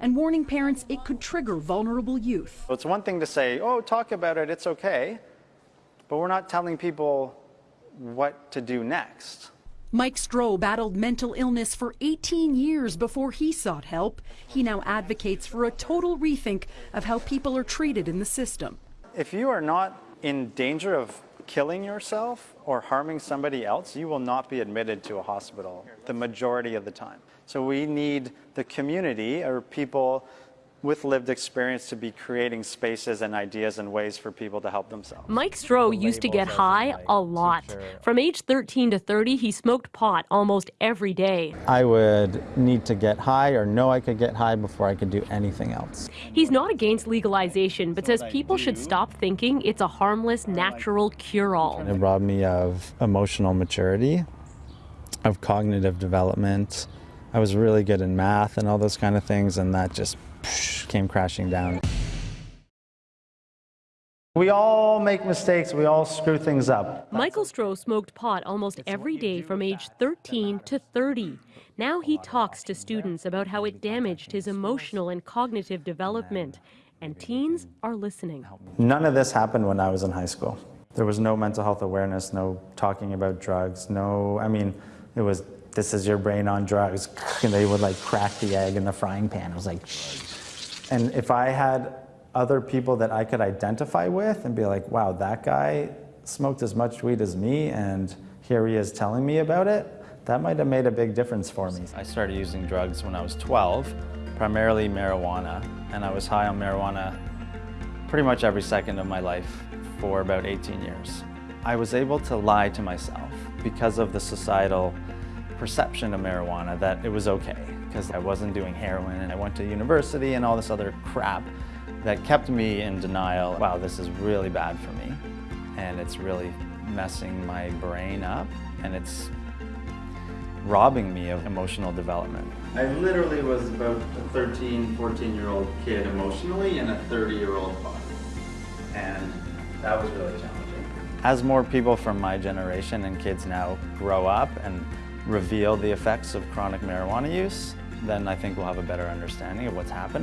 and warning parents it could trigger vulnerable youth. It's one thing to say, oh, talk about it, it's okay, but we're not telling people what to do next. Mike Stroh battled mental illness for 18 years before he sought help. He now advocates for a total rethink of how people are treated in the system. If you are not in danger of killing yourself or harming somebody else, you will not be admitted to a hospital the majority of the time. So we need the community or people with lived experience to be creating spaces and ideas and ways for people to help themselves. Mike Stroh used to get high a lot. From age 13 to 30, he smoked pot almost every day. I would need to get high or know I could get high before I could do anything else. He's not against legalization, but says people should stop thinking it's a harmless, natural cure-all. It robbed me of emotional maturity, of cognitive development. I was really good in math and all those kind of things, and that just came crashing down. We all make mistakes, we all screw things up. Michael Stroh smoked pot almost every day from age 13 to 30. Now he talks to students about how it damaged his emotional and cognitive development, and teens are listening. None of this happened when I was in high school. There was no mental health awareness, no talking about drugs, no, I mean, it was, this is your brain on drugs, and they would like crack the egg in the frying pan. It was like, and if I had other people that I could identify with and be like, wow, that guy smoked as much weed as me and here he is telling me about it, that might have made a big difference for me. I started using drugs when I was 12, primarily marijuana, and I was high on marijuana pretty much every second of my life for about 18 years. I was able to lie to myself because of the societal perception of marijuana that it was okay because I wasn't doing heroin and I went to university and all this other crap that kept me in denial. Wow, this is really bad for me and it's really messing my brain up and it's robbing me of emotional development. I literally was about a 13, 14 year old kid emotionally and a 30 year old body and that was really challenging. As more people from my generation and kids now grow up and reveal the effects of chronic marijuana use, then I think we'll have a better understanding of what's happening.